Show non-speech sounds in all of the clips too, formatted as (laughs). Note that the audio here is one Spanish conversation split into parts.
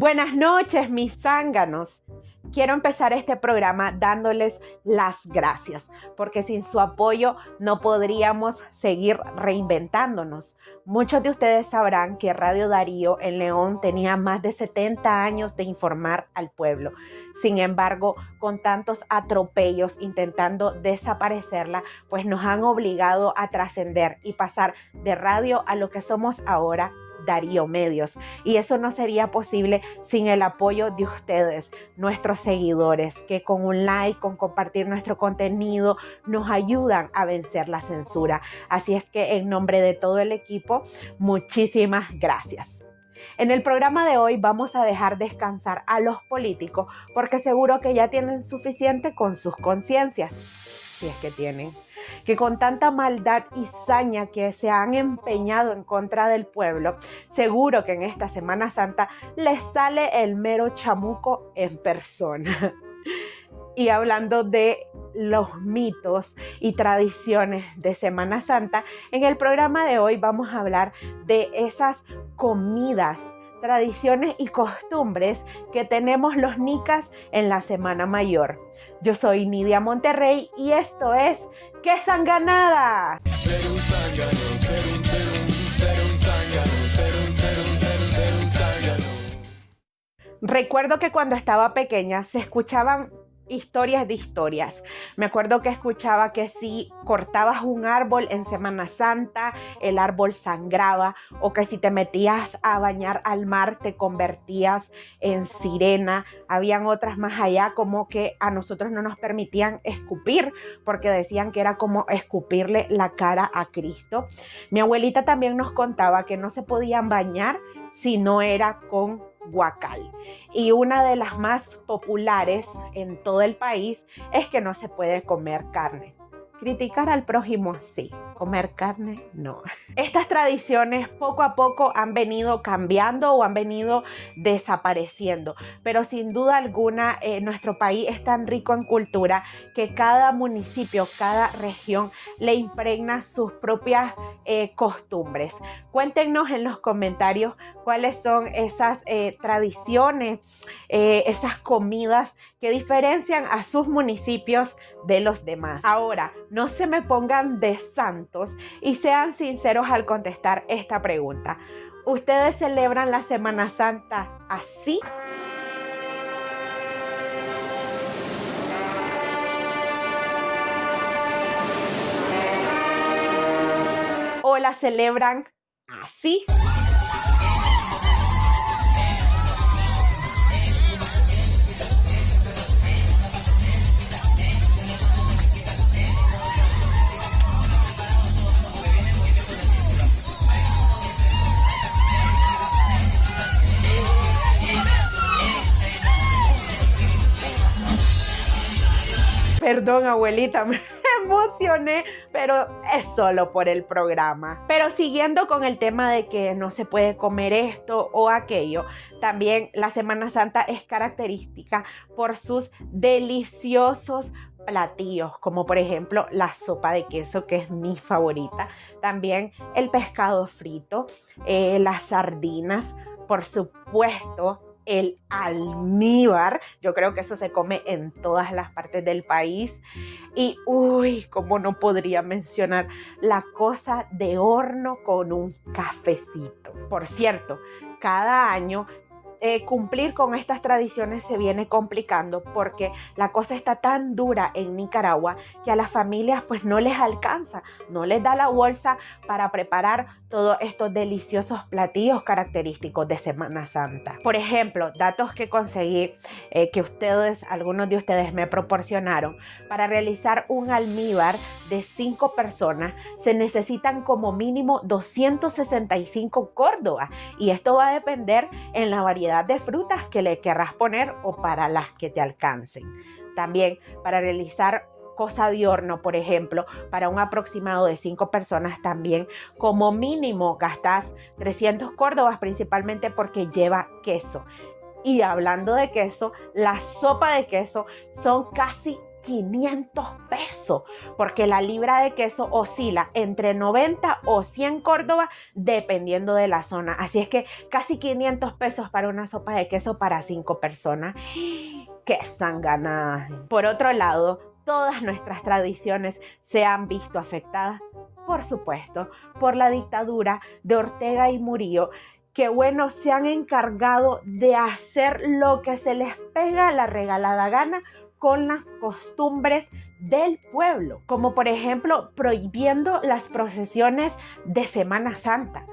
Buenas noches, mis zánganos. Quiero empezar este programa dándoles las gracias, porque sin su apoyo no podríamos seguir reinventándonos. Muchos de ustedes sabrán que Radio Darío en León tenía más de 70 años de informar al pueblo. Sin embargo, con tantos atropellos intentando desaparecerla, pues nos han obligado a trascender y pasar de radio a lo que somos ahora, Darío Medios. Y eso no sería posible sin el apoyo de ustedes, nuestros seguidores, que con un like, con compartir nuestro contenido, nos ayudan a vencer la censura. Así es que en nombre de todo el equipo, muchísimas gracias. En el programa de hoy vamos a dejar descansar a los políticos porque seguro que ya tienen suficiente con sus conciencias, si es que tienen que con tanta maldad y saña que se han empeñado en contra del pueblo, seguro que en esta Semana Santa les sale el mero chamuco en persona. Y hablando de los mitos y tradiciones de Semana Santa, en el programa de hoy vamos a hablar de esas comidas, tradiciones y costumbres que tenemos los nicas en la Semana Mayor. Yo soy Nidia Monterrey y esto es ¡Qué sanganada! Recuerdo que cuando estaba pequeña se escuchaban historias de historias. Me acuerdo que escuchaba que si cortabas un árbol en Semana Santa, el árbol sangraba, o que si te metías a bañar al mar, te convertías en sirena. Habían otras más allá, como que a nosotros no nos permitían escupir, porque decían que era como escupirle la cara a Cristo. Mi abuelita también nos contaba que no se podían bañar si no era con guacal. Y una de las más populares en todo el país es que no se puede comer carne. Criticar al prójimo sí, comer carne no. (laughs) Estas tradiciones poco a poco han venido cambiando o han venido desapareciendo, pero sin duda alguna eh, nuestro país es tan rico en cultura que cada municipio, cada región le impregna sus propias eh, costumbres. Cuéntenos en los comentarios cuáles son esas eh, tradiciones, esas comidas que diferencian a sus municipios de los demás. Ahora, no se me pongan de santos y sean sinceros al contestar esta pregunta. ¿Ustedes celebran la Semana Santa así? ¿O la celebran así? Perdón, abuelita, (laughs) me emocioné, pero es solo por el programa. Pero siguiendo con el tema de que no se puede comer esto o aquello, también la Semana Santa es característica por sus deliciosos platillos, como por ejemplo la sopa de queso, que es mi favorita. También el pescado frito, eh, las sardinas, por supuesto, el almíbar. Yo creo que eso se come en todas las partes del país. Y uy, como no podría mencionar la cosa de horno con un cafecito. Por cierto, cada año eh, cumplir con estas tradiciones se viene complicando porque la cosa está tan dura en Nicaragua que a las familias pues no les alcanza, no les da la bolsa para preparar todos estos deliciosos platillos característicos de Semana Santa. Por ejemplo, datos que conseguí eh, que ustedes, algunos de ustedes me proporcionaron, para realizar un almíbar de 5 personas se necesitan como mínimo 265 córdobas y esto va a depender en la variedad de frutas que le querrás poner o para las que te alcancen. También para realizar cosa de horno, por ejemplo, para un aproximado de 5 personas también, como mínimo gastas 300 córdobas principalmente porque lleva queso. Y hablando de queso, la sopa de queso son casi 500 pesos, porque la libra de queso oscila entre 90 o 100 Córdoba, dependiendo de la zona. Así es que casi 500 pesos para una sopa de queso para 5 personas. (gasps) ¡Qué sanganada! Por otro lado, todas nuestras tradiciones se han visto afectadas, por supuesto, por la dictadura de Ortega y Murillo, que bueno, se han encargado de hacer lo que se les pega la regalada gana con las costumbres del pueblo, como por ejemplo prohibiendo las procesiones de Semana Santa.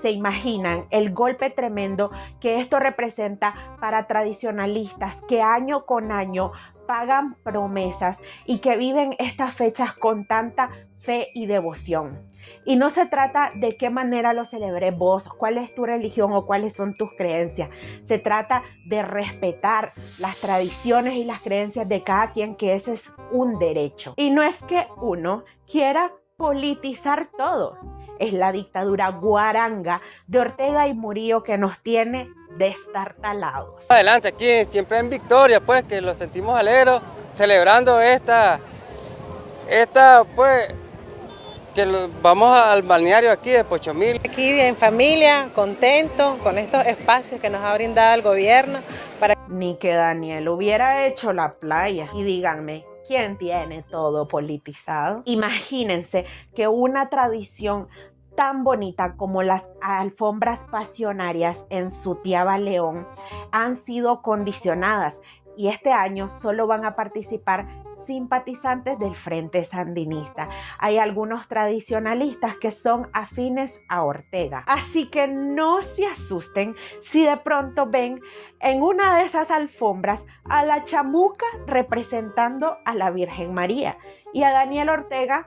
¿Se imaginan el golpe tremendo que esto representa para tradicionalistas que año con año pagan promesas y que viven estas fechas con tanta fe y devoción? Y no se trata de qué manera lo celebré vos, cuál es tu religión o cuáles son tus creencias. Se trata de respetar las tradiciones y las creencias de cada quien, que ese es un derecho. Y no es que uno quiera politizar todo. Es la dictadura guaranga de Ortega y Murillo que nos tiene destartalados. Adelante, aquí siempre en victoria, pues que lo sentimos alegres, celebrando esta, esta, pues, que vamos al balneario aquí de Pochomil. Aquí en familia, contento con estos espacios que nos ha brindado el gobierno. Para... Ni que Daniel hubiera hecho la playa. Y díganme, ¿quién tiene todo politizado? Imagínense que una tradición tan bonita como las alfombras pasionarias en Sutiaba León han sido condicionadas y este año solo van a participar simpatizantes del Frente Sandinista. Hay algunos tradicionalistas que son afines a Ortega. Así que no se asusten si de pronto ven en una de esas alfombras a la chamuca representando a la Virgen María y a Daniel Ortega.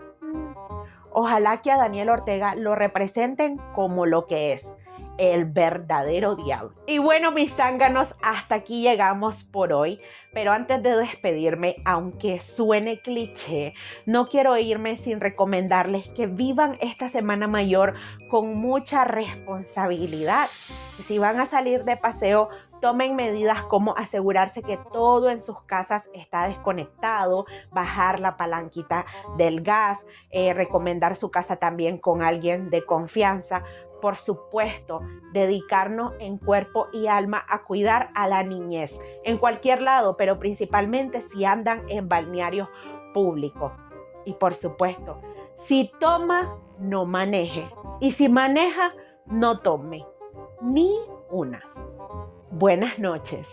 Ojalá que a Daniel Ortega lo representen como lo que es el verdadero diablo. Y bueno, mis zánganos, hasta aquí llegamos por hoy. Pero antes de despedirme, aunque suene cliché, no quiero irme sin recomendarles que vivan esta semana mayor con mucha responsabilidad. Si van a salir de paseo, tomen medidas como asegurarse que todo en sus casas está desconectado, bajar la palanquita del gas, eh, recomendar su casa también con alguien de confianza, por supuesto, dedicarnos en cuerpo y alma a cuidar a la niñez, en cualquier lado, pero principalmente si andan en balnearios públicos. Y por supuesto, si toma, no maneje. Y si maneja, no tome. Ni una. Buenas noches.